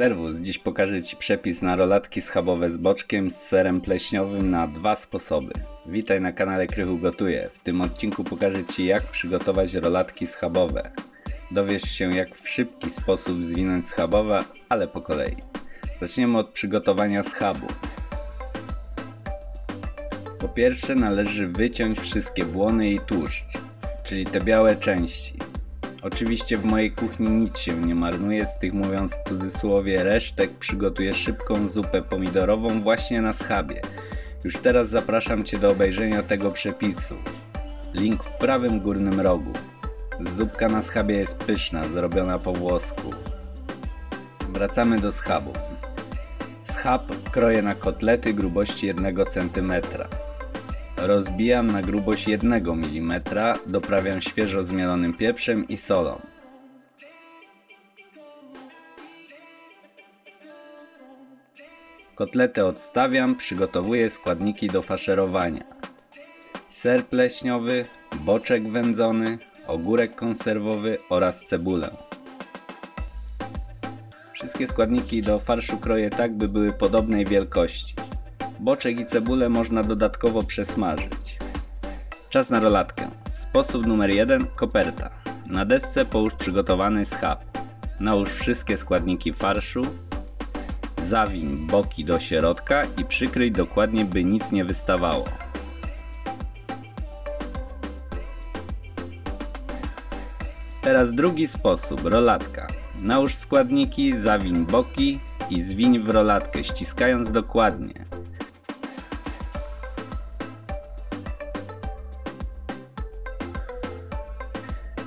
Serwus, dziś pokażę Ci przepis na rolatki schabowe z boczkiem z serem pleśniowym na dwa sposoby. Witaj na kanale Krychu Gotuje. W tym odcinku pokażę Ci jak przygotować rolatki schabowe. Dowiesz się jak w szybki sposób zwinąć schabowe, ale po kolei. Zaczniemy od przygotowania schabu. Po pierwsze należy wyciąć wszystkie błony i tłuszcz, czyli te białe części. Oczywiście w mojej kuchni nic się nie marnuje, z tych mówiąc w cudzysłowie resztek przygotuję szybką zupę pomidorową właśnie na schabie. Już teraz zapraszam Cię do obejrzenia tego przepisu. Link w prawym górnym rogu. Zupka na schabie jest pyszna, zrobiona po włosku. Wracamy do schabu. Schab kroję na kotlety grubości 1 cm. Rozbijam na grubość 1 mm, doprawiam świeżo zmielonym pieprzem i solą. Kotletę odstawiam, przygotowuję składniki do faszerowania. Ser pleśniowy, boczek wędzony, ogórek konserwowy oraz cebulę. Wszystkie składniki do farszu kroję tak, by były podobnej wielkości. Boczek i cebulę można dodatkowo przesmażyć. Czas na rolatkę. Sposób numer 1. Koperta. Na desce połóż przygotowany schab. Nałóż wszystkie składniki farszu. Zawiń boki do środka i przykryj dokładnie, by nic nie wystawało. Teraz drugi sposób, rolatka. Nałóż składniki, zawiń boki i zwiń w rolatkę, ściskając dokładnie.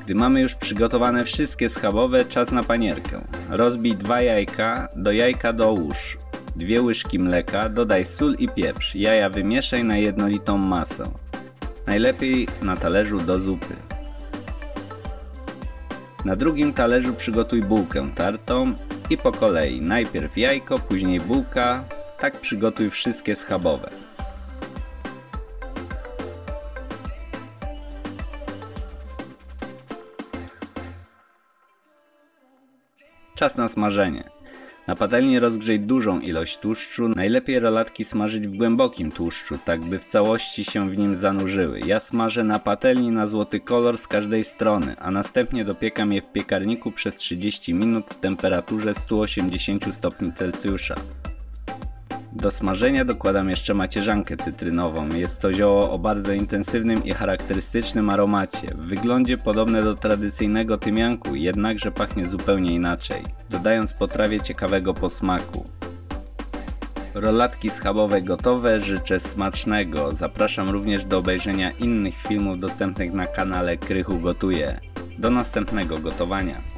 Gdy mamy już przygotowane wszystkie schabowe, czas na panierkę. Rozbij dwa jajka, do jajka dołóż dwie łyżki mleka, dodaj sól i pieprz. Jaja wymieszaj na jednolitą masę. Najlepiej na talerzu do zupy. Na drugim talerzu przygotuj bułkę tartą i po kolei najpierw jajko, później bułka. Tak przygotuj wszystkie schabowe. Czas na smażenie. Na patelni rozgrzej dużą ilość tłuszczu. Najlepiej rolatki smażyć w głębokim tłuszczu, tak by w całości się w nim zanurzyły. Ja smażę na patelni na złoty kolor z każdej strony, a następnie dopiekam je w piekarniku przez 30 minut w temperaturze 180 stopni Celsjusza. Do smażenia dokładam jeszcze macierzankę cytrynową. Jest to zioło o bardzo intensywnym i charakterystycznym aromacie. W wyglądzie podobne do tradycyjnego tymianku, jednakże pachnie zupełnie inaczej, dodając potrawie ciekawego posmaku. Rolatki schabowe gotowe, życzę smacznego. Zapraszam również do obejrzenia innych filmów dostępnych na kanale Krychu Gotuje. Do następnego gotowania.